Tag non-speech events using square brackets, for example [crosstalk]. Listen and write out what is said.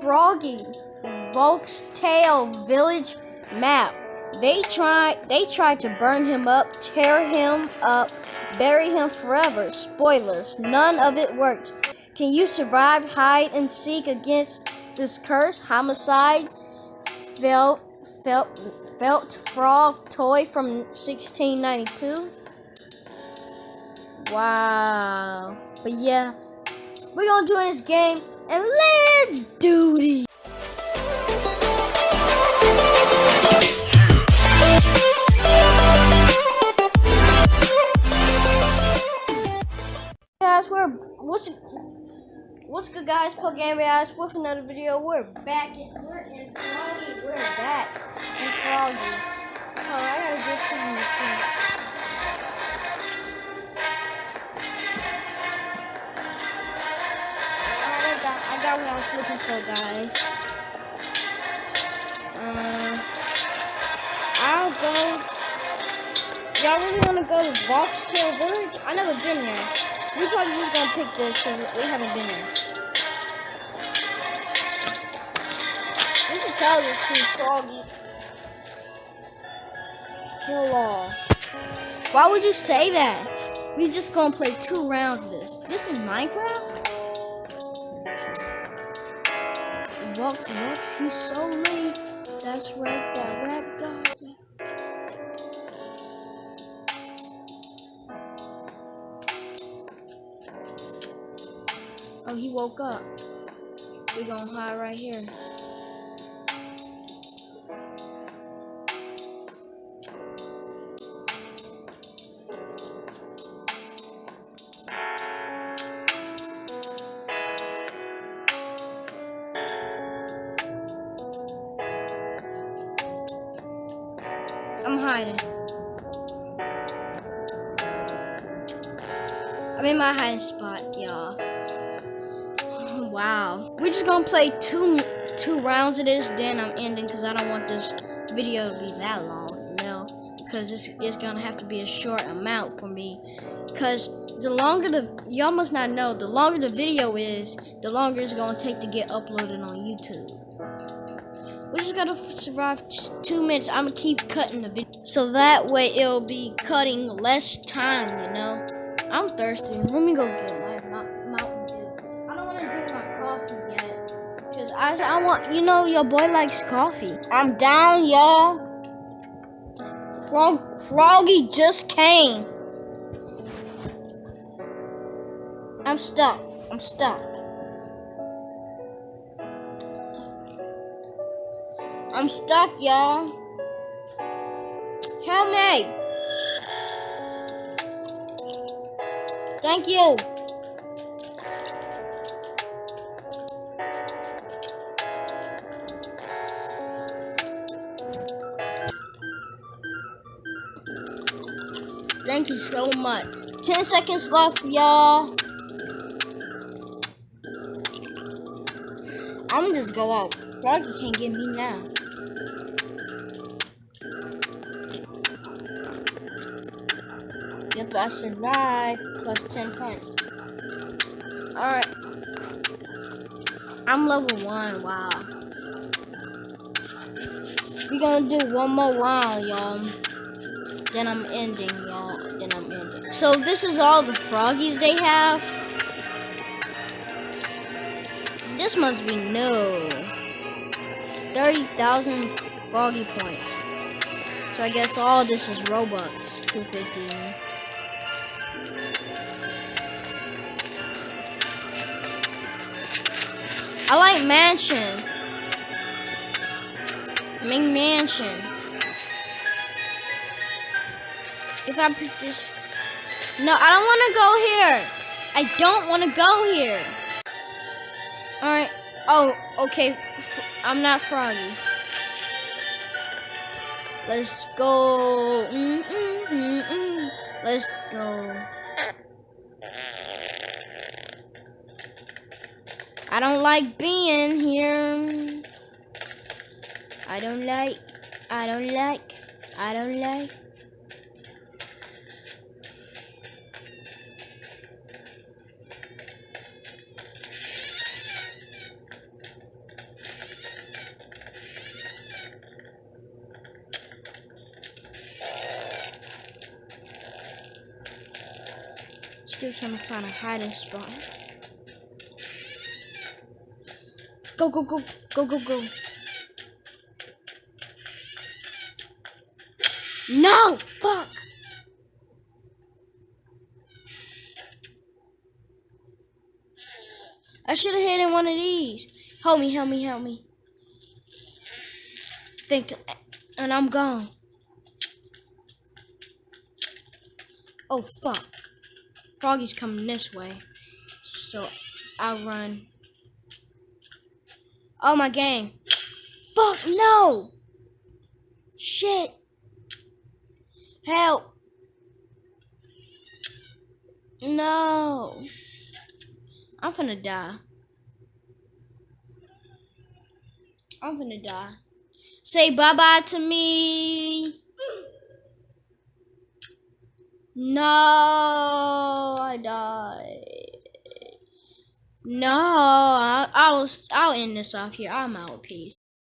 Froggy Volk's Tail Village map. They tried they tried to burn him up, tear him up, bury him forever. Spoilers, none of it worked. Can you survive hide and seek against this curse? Homicide felt felt felt frog toy from 1692. Wow. But yeah, we're gonna do in this game and let's do this. Guys, we're what's what's good, guys? Pokemon guys with another video. We're back. In, we're in Froggy. We're back in Froggy. Oh, I gotta get some. I got, what I was looking for, guys. Um, I'll go. Y'all really want to go to Voxtail Village? I never been there. We probably just gonna pick this because we haven't been there. We should tell this who's froggy. Kill all. Why would you say that? We just gonna play two rounds of this. This is Minecraft? So late. That's right, that rap. Oh, he woke up. We gonna hide right here. I'm in my hiding spot, y'all. [sighs] Wow. We're just gonna play two two rounds of this, then I'm ending because I don't want this video to be that long, you know? Because it's, it's gonna have to be a short amount for me. Because the longer the, y'all must not know, the longer the video is, the longer it's gonna take to get uploaded on YouTube. We're just gotta survive two minutes. I'm gonna keep cutting the video. So that way it'll be cutting less time, you know? I'm thirsty. Let me go get my mou- Mountain Dew. I don't want to drink my coffee yet. Because I, I want, you know, your boy likes coffee. I'm down, y'all. Frog, Froggy just came. I'm stuck. I'm stuck. I'm stuck, y'all. Help me. Thank you. Thank you so much. 10 seconds left, y'all. I'm just go out. Froggy can't get me now. Yep, I survived. Plus 10 points. Alright. I'm level 1. Wow. we gonna do one more round, y'all. Then I'm ending, y'all. Then I'm ending. So this is all the froggies they have. This must be new. 30,000 froggy points. So I guess all this is Robux. 250. I like mansion. Make mansion. If I pick this, no, I don't want to go here. I don't want to go here. All right. Oh, okay. I'm not froggy. Let's go. -mm -mm -mm. Let's go. I don't like being here. I don't like, I don't like, I don't like. Still trying to find a hiding spot. Go, go, go, go, go, go. No! Fuck! I should have hit in one of these. Help me, help me, help me. Think, and I'm gone. Oh, fuck. Froggy's coming this way. So, I'll run. Oh, my game. Fuck, no! Shit. Help. No. I'm finna die. I'm finna die. Say bye-bye to me. No, I died. No, I, I'll I'll end this off here. I'm out. Peace.